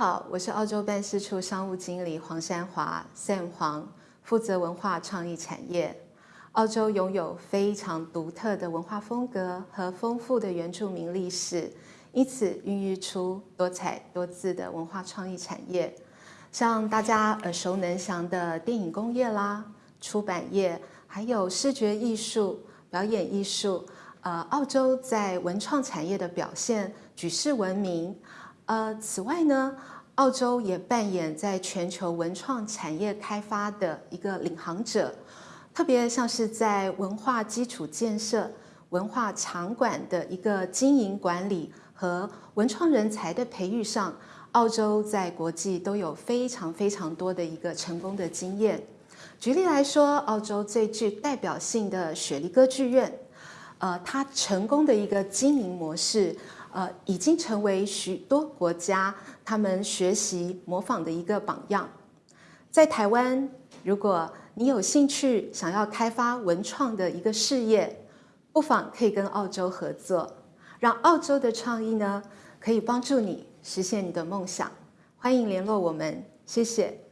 好，我是澳洲办事处商务经理黄山华 Sam 黄，负责文化创意产业。澳洲拥有非常独特的文化风格和丰富的原住民历史，因此孕育出多彩多姿的文化创意产业，像大家耳熟能详的电影工业啦、出版业，还有视觉艺术、表演艺术。呃，澳洲在文创产业的表现举世闻名。呃，此外呢，澳洲也扮演在全球文创产业开发的一个领航者，特别像是在文化基础建设、文化场馆的一个经营管理和文创人才的培育上，澳洲在国际都有非常非常多的一个成功的经验。举例来说，澳洲最具代表性的雪梨歌剧院，呃，它成功的一个经营模式。呃，已经成为许多国家他们学习模仿的一个榜样。在台湾，如果你有兴趣想要开发文创的一个事业，不妨可以跟澳洲合作，让澳洲的创意呢可以帮助你实现你的梦想。欢迎联络我们，谢谢。